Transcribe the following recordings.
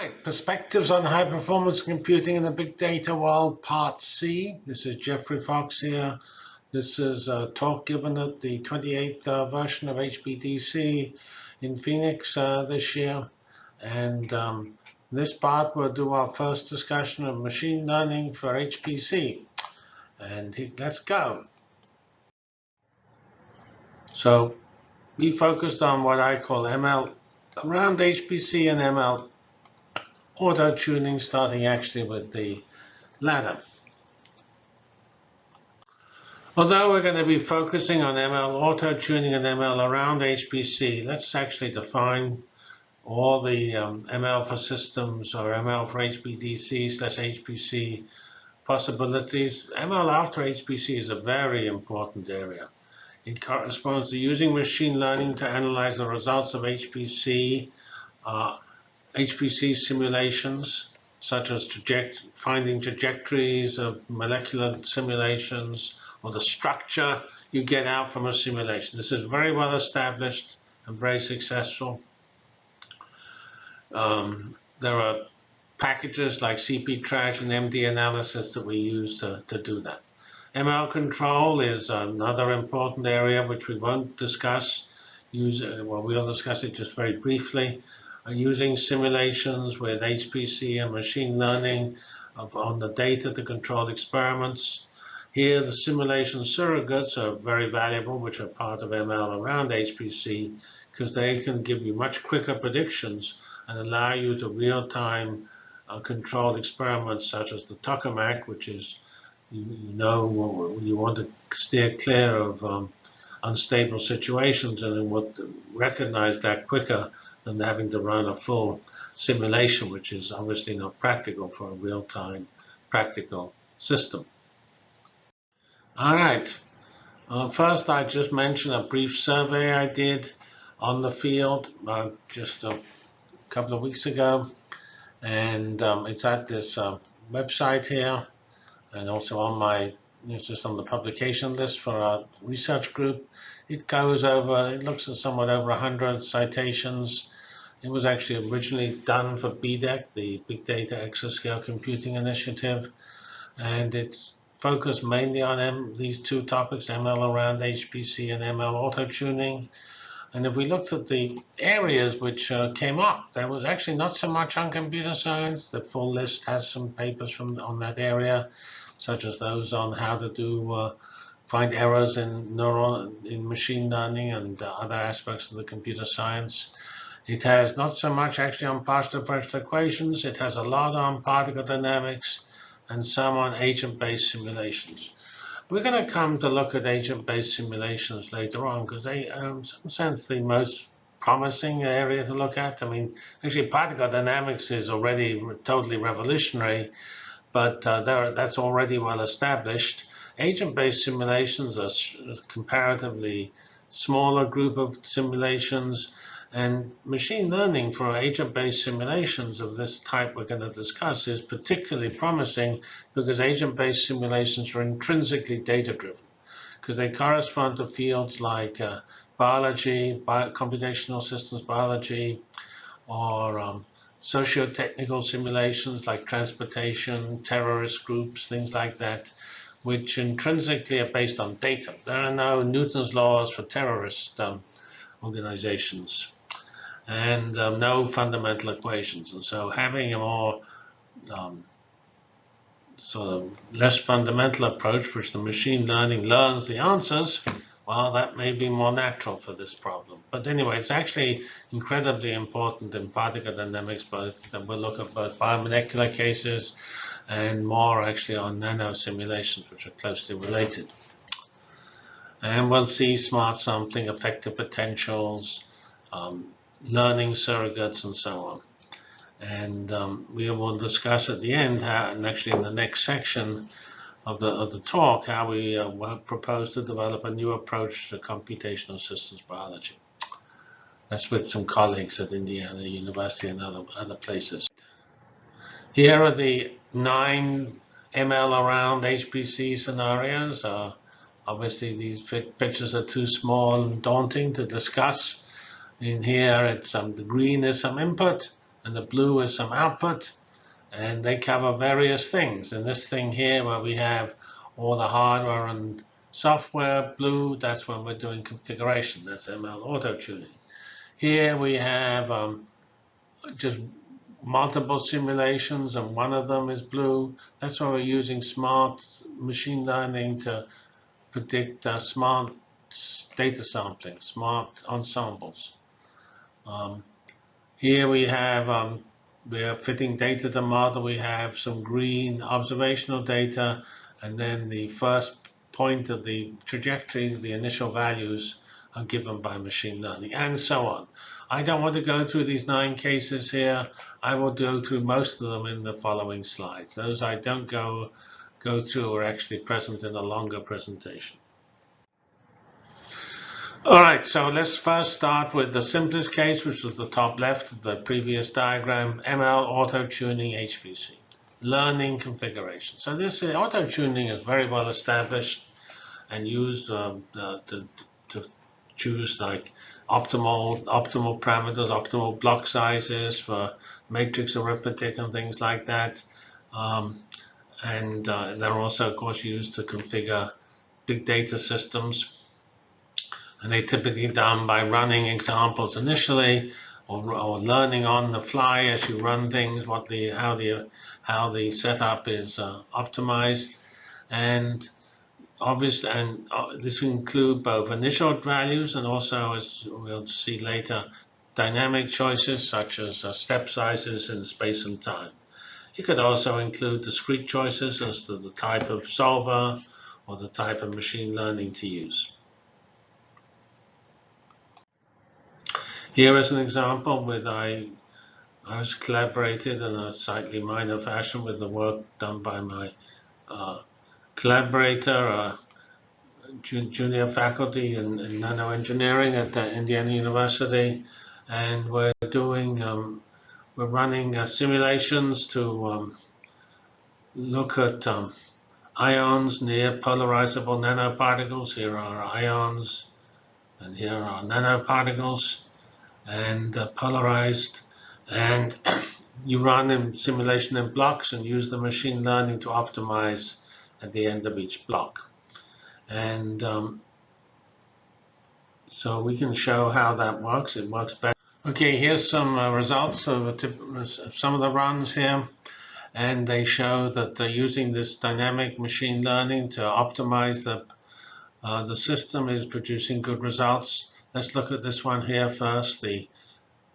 right, Perspectives on High Performance Computing in the Big Data World, Part C. This is Geoffrey Fox here. This is a talk given at the 28th uh, version of HPDC in Phoenix uh, this year. And um, this part will do our first discussion of machine learning for HPC. And let's go. So we focused on what I call ML around HPC and ML auto tuning, starting actually with the latter. Although we're going to be focusing on ML auto tuning and ML around HPC, let's actually define all the um, ML for systems or ML for HPDC slash HPC possibilities. ML after HPC is a very important area. It corresponds to using machine learning to analyze the results of HPC, uh, HPC simulations, such as traject finding trajectories of molecular simulations or the structure you get out from a simulation. This is very well established and very successful. Um, there are packages like CPPTRAJ and MD analysis that we use to, to do that. ML control is another important area which we won't discuss. Well, we'll discuss it just very briefly. Using simulations with HPC and machine learning of, on the data to control experiments. Here, the simulation surrogates are very valuable, which are part of ML around HPC, because they can give you much quicker predictions and allow you to real-time uh, control experiments such as the tokamak, which is you, you know you want to steer clear of um, unstable situations and then would recognize that quicker than having to run a full simulation, which is obviously not practical for a real-time practical system. All right. Uh, first, I just mentioned a brief survey I did on the field uh, just a couple of weeks ago. And um, it's at this uh, website here and also on my it's just on the publication list for our research group. It goes over, it looks at somewhat over 100 citations. It was actually originally done for BDEC, the Big Data Exascale Computing Initiative, and it's focused mainly on M these two topics, ML around HPC and ML auto-tuning. And if we looked at the areas which uh, came up, there was actually not so much on computer science. The full list has some papers from on that area such as those on how to do uh, find errors in neural in machine learning and uh, other aspects of the computer science. It has not so much actually on partial differential equations. It has a lot on particle dynamics and some on agent-based simulations. We're going to come to look at agent-based simulations later on because they, um, in some sense, the most promising area to look at. I mean, actually, particle dynamics is already totally revolutionary but uh, that's already well established. Agent-based simulations are a comparatively smaller group of simulations, and machine learning for agent-based simulations of this type we're going to discuss is particularly promising because agent-based simulations are intrinsically data-driven because they correspond to fields like uh, biology, bio computational systems biology, or um, socio-technical simulations like transportation, terrorist groups, things like that, which intrinsically are based on data. There are no Newton's laws for terrorist um, organizations and um, no fundamental equations. And so having a more um, sort of less fundamental approach, which the machine learning learns the answers, well, that may be more natural for this problem. But anyway, it's actually incredibly important in particle dynamics, but we'll look at both biomolecular cases and more actually on nano simulations, which are closely related. And we'll see smart sampling, effective potentials, um, learning surrogates, and so on. And um, we will discuss at the end, how, and actually in the next section, of the, of the talk how we uh, propose to develop a new approach to computational systems biology. That's with some colleagues at Indiana University and other, other places. Here are the nine ML around HPC scenarios. Uh, obviously, these pictures are too small and daunting to discuss. In here, it's um, the green is some input, and the blue is some output, and they cover various things. And this thing here, where we have all the hardware and software, blue, that's when we're doing configuration. That's ML auto tuning. Here we have um, just multiple simulations, and one of them is blue. That's why we're using smart machine learning to predict uh, smart data sampling, smart ensembles. Um, here we have um, we are fitting data to model. We have some green observational data, and then the first point of the trajectory, the initial values are given by machine learning, and so on. I don't want to go through these nine cases here. I will go through most of them in the following slides. Those I don't go go through are actually present in a longer presentation. All right, so let's first start with the simplest case, which was the top left of the previous diagram, ML auto-tuning HPC, learning configuration. So this uh, auto-tuning is very well established and used um, uh, to, to choose like optimal optimal parameters, optimal block sizes for matrix arithmetic and things like that. Um, and uh, they're also, of course, used to configure big data systems and they typically done by running examples initially or, or, learning on the fly as you run things what the how the how the setup is uh, optimized. And obviously and uh, this include both initial values and also as we'll see later dynamic choices such as uh, step sizes in space and time. It could also include discrete choices as to the type of solver or the type of machine learning to use Here is an example with I, I was collaborated in a slightly minor fashion with the work done by my uh, collaborator, uh, junior faculty in, in nanoengineering at uh, Indiana University, and we're doing, um, we're running uh, simulations to um, look at um, ions near polarizable nanoparticles. Here are ions, and here are nanoparticles and uh, polarized and you run in simulation in blocks and use the machine learning to optimize at the end of each block. And um, so we can show how that works. It works better. Okay, here's some uh, results of, some of the runs here. And they show that they're using this dynamic machine learning to optimize the, uh, the system is producing good results. Let's look at this one here first, the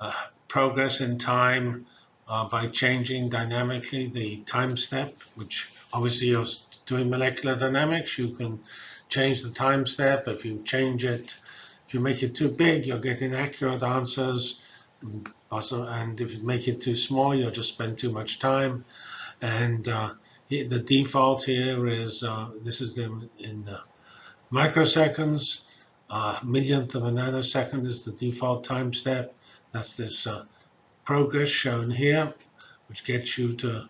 uh, progress in time uh, by changing dynamically the time step, which obviously you're doing molecular dynamics, you can change the time step. If you change it, if you make it too big, you'll get inaccurate answers. And if you make it too small, you'll just spend too much time. And uh, the default here is, uh, this is in, in microseconds. Uh, millionth of a nanosecond is the default time step. That's this uh, progress shown here, which gets you to,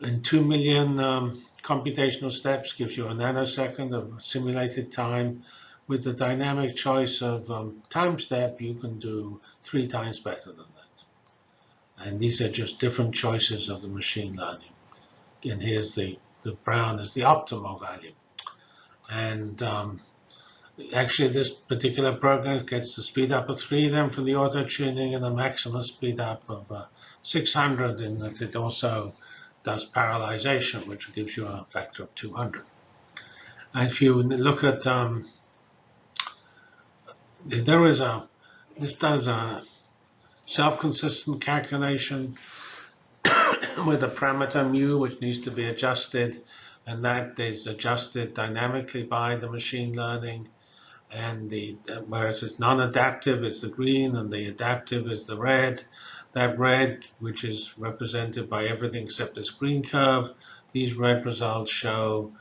in 2 million um, computational steps, gives you a nanosecond of simulated time. With the dynamic choice of um, time step, you can do three times better than that. And these are just different choices of the machine learning. And here's the, the brown is the optimal value. And um, actually this particular program gets the speed up of 3 then for the auto tuning and a maximum speed up of uh, 600 in that it also does parallelization which gives you a factor of 200 and if you look at um, there is a this does a self-consistent calculation with a parameter mu which needs to be adjusted and that is adjusted dynamically by the machine learning and the whereas it's non-adaptive is the green and the adaptive is the red. That red, which is represented by everything except this green curve, these red results show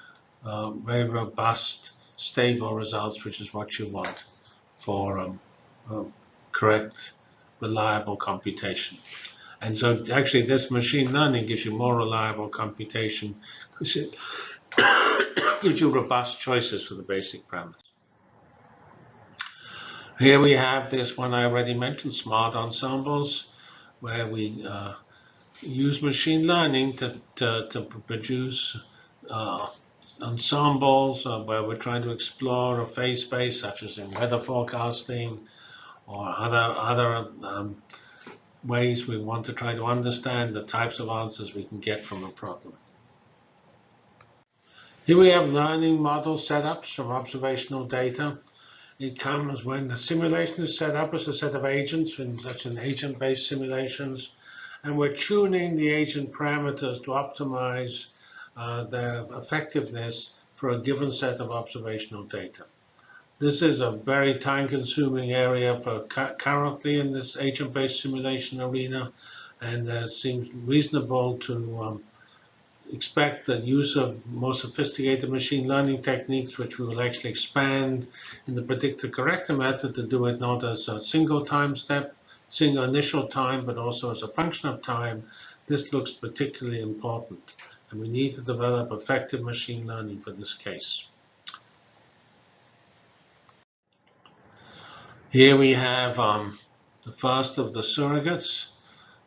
uh, very robust, stable results, which is what you want for um, uh, correct, reliable computation. And so actually this machine learning gives you more reliable computation because it gives you robust choices for the basic parameters. Here we have this one I already mentioned, smart ensembles. where we uh, use machine learning to, to, to produce uh, ensembles uh, where we're trying to explore a phase space, such as in weather forecasting or other, other um, ways we want to try to understand the types of answers we can get from a problem. Here we have learning model setups from observational data. It comes when the simulation is set up as a set of agents in such an agent-based simulations, and we're tuning the agent parameters to optimize uh, their effectiveness for a given set of observational data. This is a very time-consuming area for currently in this agent-based simulation arena, and it seems reasonable to um, expect the use of more sophisticated machine learning techniques, which we will actually expand in the predictor corrector method to do it not as a single time step, single initial time, but also as a function of time. This looks particularly important, and we need to develop effective machine learning for this case. Here we have um, the first of the surrogates.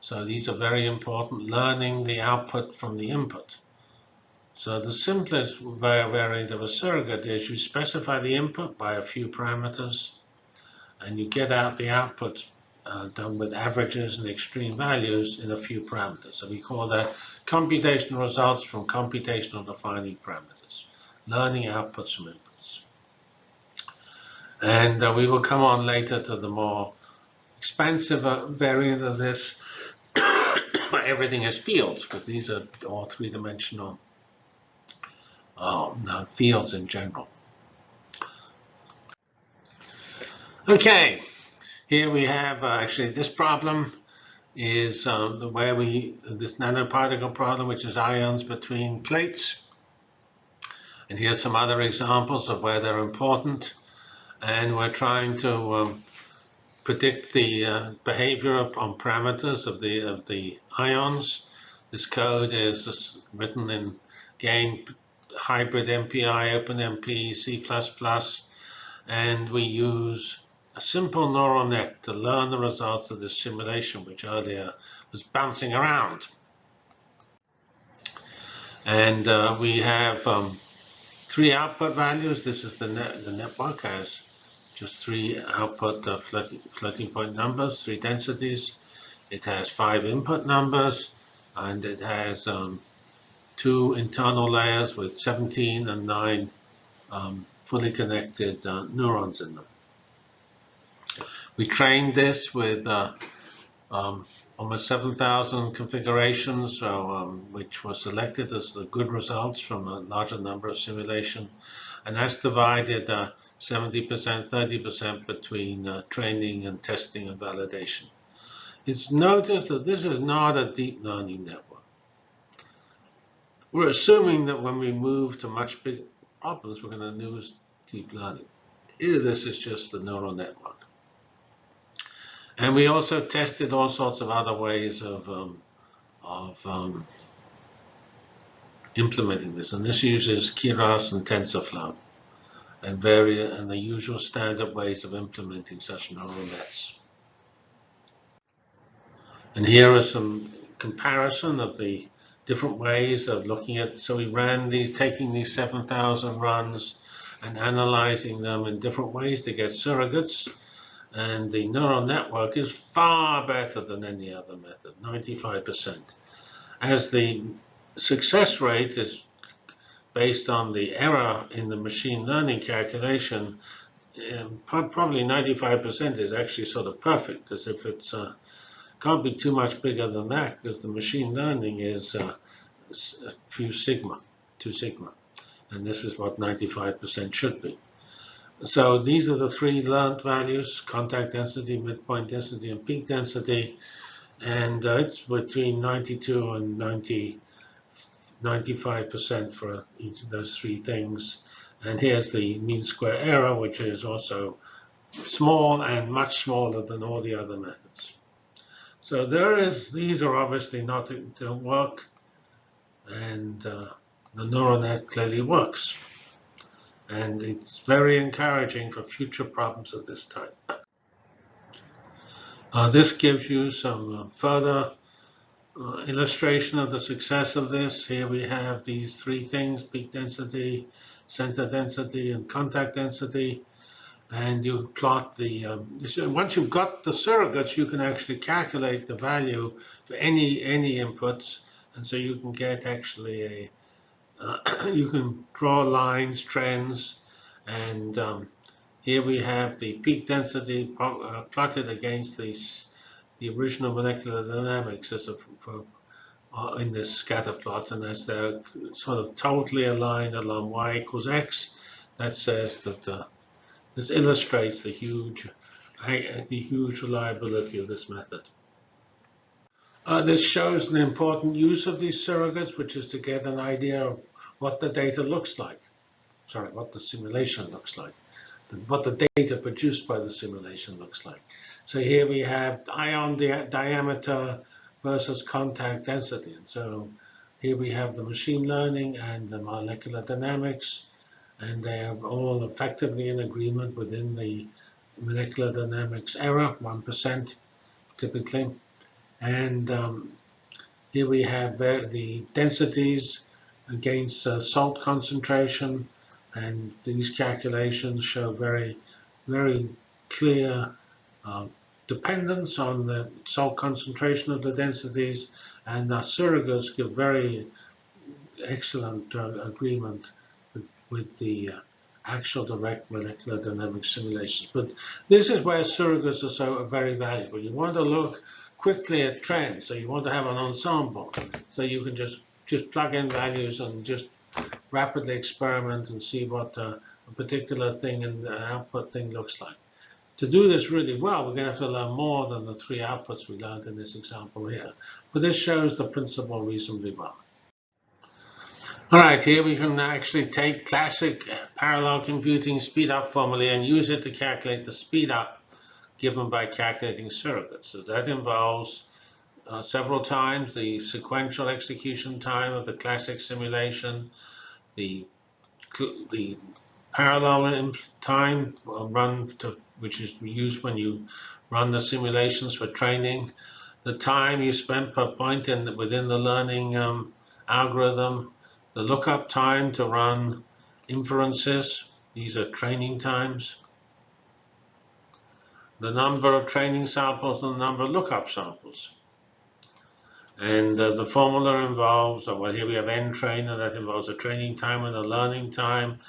So these are very important, learning the output from the input. So the simplest variant of a surrogate is you specify the input by a few parameters, and you get out the output uh, done with averages and extreme values in a few parameters. So we call that computational results from computational defining parameters, learning outputs from inputs. And uh, we will come on later to the more expansive uh, variant of this, everything is fields, because these are all three-dimensional um, uh, fields in general. Okay, here we have uh, actually this problem is um, the way we, this nanoparticle problem, which is ions between plates. And here's some other examples of where they're important and we're trying to um, predict the uh, behavior on parameters of the of the ions. This code is written in GAME hybrid MPI, OpenMP, C++, and we use a simple neural net to learn the results of this simulation, which earlier was bouncing around. And uh, we have um, three output values. This is the, net, the network has just three output uh, floating, point numbers, three densities. It has five input numbers, and it has um, two internal layers with 17 and 9 um, fully connected uh, neurons in them. We trained this with uh, um, almost 7,000 configurations, so, um, which were selected as the good results from a larger number of simulation. And that's divided uh, 70%, 30% between uh, training and testing and validation. It's noticed that this is not a deep learning network. We're assuming that when we move to much bigger problems, we're going to use deep learning. Either this is just the neural network. And we also tested all sorts of other ways of, um, of um, implementing this. And this uses Keras and TensorFlow and various and the usual standard ways of implementing such neural nets. And here are some comparison of the different ways of looking at, so we ran these, taking these 7,000 runs and analyzing them in different ways to get surrogates. And the neural network is far better than any other method, 95%. As the success rate is based on the error in the machine learning calculation, um, probably 95% is actually sort of perfect because if it's uh, can't be too much bigger than that because the machine learning is uh, a few sigma, two sigma, and this is what 95% should be. So these are the three learned values, contact density, midpoint density, and peak density. And uh, it's between 92 and 90, 95% for each of those three things. And here's the mean square error, which is also small and much smaller than all the other methods. So there is, these are obviously not to work, and uh, the neural net clearly works. And it's very encouraging for future problems of this type. Uh, this gives you some uh, further uh, illustration of the success of this. Here we have these three things, peak density, center density, and contact density. And you plot the, um, once you've got the surrogates, you can actually calculate the value for any any inputs. And so you can get actually a, uh, you can draw lines, trends, and um, here we have the peak density uh, plotted against the, the original molecular dynamics as a, uh, in this scatter plot. And as they're sort of totally aligned along y equals x, that says that uh, this illustrates the huge, the huge reliability of this method. Uh, this shows an important use of these surrogates, which is to get an idea of what the data looks like. Sorry, what the simulation looks like what the data produced by the simulation looks like. So here we have ion di diameter versus contact density. And so here we have the machine learning and the molecular dynamics, and they are all effectively in agreement within the molecular dynamics error, 1% typically. And um, here we have the densities against uh, salt concentration and these calculations show very, very clear uh, dependence on the salt concentration of the densities, and the surrogates give very excellent uh, agreement with, with the uh, actual direct molecular dynamics simulations. But this is where surrogates are so very valuable. You want to look quickly at trends, so you want to have an ensemble, so you can just just plug in values and just rapidly experiment and see what uh, a particular thing and output thing looks like. To do this really well, we're going to have to learn more than the three outputs we learned in this example here. But this shows the principle reasonably well. All right, here we can actually take classic parallel computing speed up formula and use it to calculate the speed up given by calculating surrogates. So that involves uh, several times the sequential execution time of the classic simulation, the the parallel time run to, which is used when you run the simulations for training, the time you spend per point in within the learning um, algorithm, the lookup time to run inferences, these are training times, the number of training samples and the number of lookup samples. And uh, the formula involves, uh, well, here we have n trainer, that involves a training time and a learning time.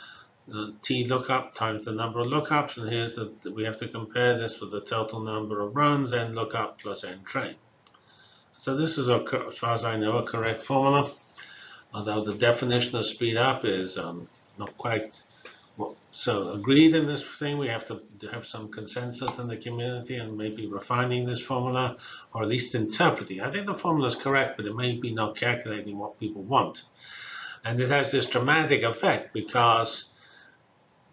Uh, T lookup times the number of lookups, and here's the, we have to compare this with the total number of runs, n lookup plus n train. So this is, a, as far as I know, a correct formula, although the definition of speed up is um, not quite so agreed in this thing, we have to have some consensus in the community and maybe refining this formula, or at least interpreting. I think the formula is correct, but it may be not calculating what people want. And it has this dramatic effect because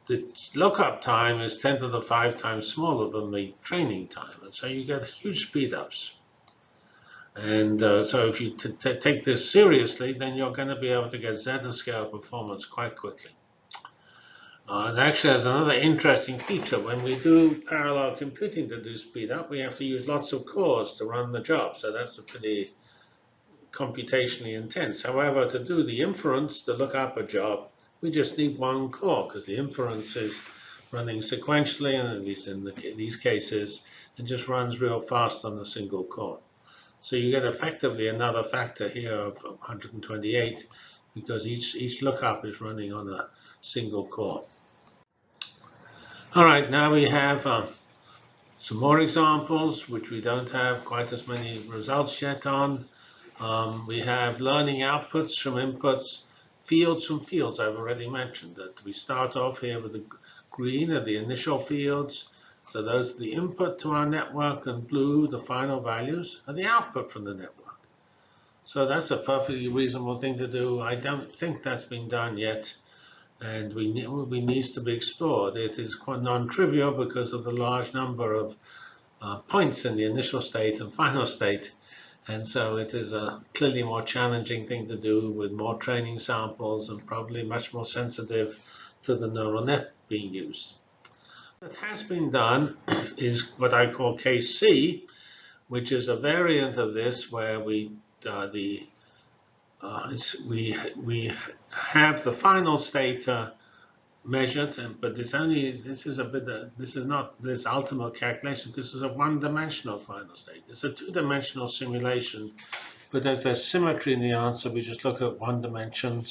the lookup time is 10 to the 5 times smaller than the training time. And so you get huge speedups. And uh, so if you take this seriously, then you're going to be able to get zettascale performance quite quickly. Uh, actually has another interesting feature. When we do parallel computing to do speed up, we have to use lots of cores to run the job. So that's a pretty computationally intense. However, to do the inference, to look up a job, we just need one core because the inference is running sequentially, and at least in the, these cases, it just runs real fast on a single core. So you get effectively another factor here of 128 because each, each lookup is running on a single core. All right, now we have uh, some more examples, which we don't have quite as many results yet on. Um, we have learning outputs from inputs, fields from fields. I've already mentioned that we start off here with the green are the initial fields. So those are the input to our network, and blue, the final values, are the output from the network. So that's a perfectly reasonable thing to do. I don't think that's been done yet and we, we needs to be explored. It is quite non-trivial because of the large number of uh, points in the initial state and final state. And so it is a clearly more challenging thing to do with more training samples and probably much more sensitive to the neural net being used. What has been done is what I call case C, which is a variant of this where we uh, the uh, we we have the final state uh, measured, and, but it's only this is a bit uh, this is not this ultimate calculation because it's a one-dimensional final state. It's a two-dimensional simulation, but as there's symmetry in the answer, we just look at one dimension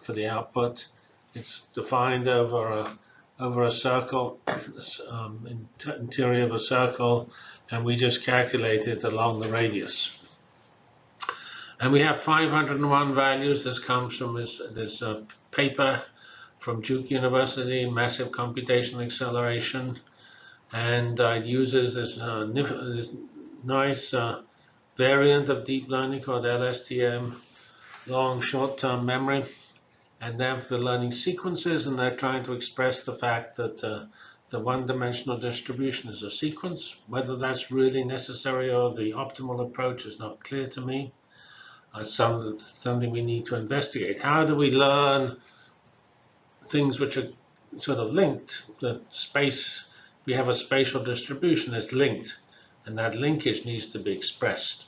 for the output. It's defined over a over a circle, um, interior of a circle, and we just calculate it along the radius. And we have 501 values. This comes from this, this uh, paper from Duke University, Massive Computational Acceleration. And uh, it uses this, uh, this nice uh, variant of deep learning called LSTM, long short-term memory. And then for learning sequences, and they're trying to express the fact that uh, the one-dimensional distribution is a sequence. Whether that's really necessary or the optimal approach is not clear to me some, something we need to investigate. How do we learn things which are sort of linked? The space, we have a spatial distribution that's linked, and that linkage needs to be expressed.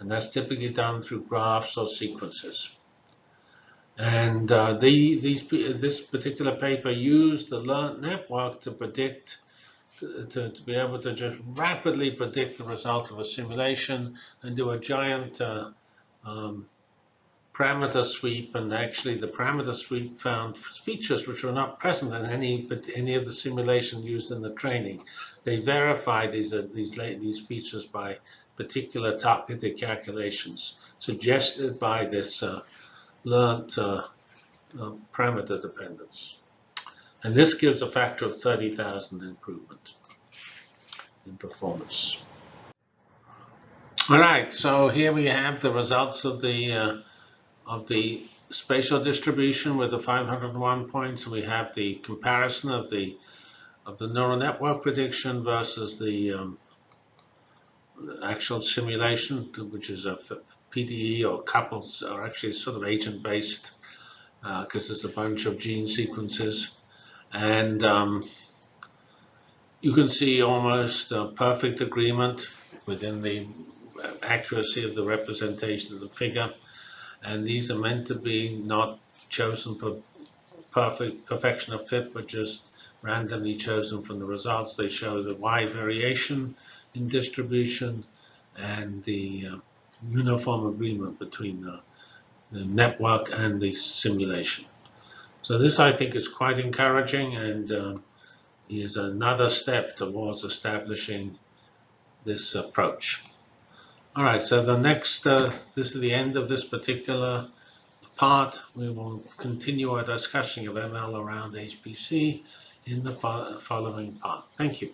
And that's typically done through graphs or sequences. And uh, the, these, this particular paper used the learned network to predict to, to, to, be able to just rapidly predict the result of a simulation and do a giant uh, um, parameter sweep, and actually the parameter sweep found features which were not present in any but any of the simulation used in the training. They verified these uh, these these features by particular targeted calculations suggested by this uh, learned uh, uh parameter dependence. And this gives a factor of 30,000 improvement in performance. All right, so here we have the results of the uh, of the spatial distribution with the 501 points. We have the comparison of the of the neural network prediction versus the um, actual simulation, which is a PDE or couples, are actually sort of agent-based because uh, there's a bunch of gene sequences, and um, you can see almost perfect agreement within the accuracy of the representation of the figure. And these are meant to be not chosen for perfect perfection of fit, but just randomly chosen from the results. They show the wide variation in distribution and the uh, uniform agreement between the, the, network and the simulation. So this, I think, is quite encouraging and uh, is another step towards establishing this approach. All right, so the next, uh, this is the end of this particular part. We will continue our discussion of ML around HPC in the fo following part. Thank you.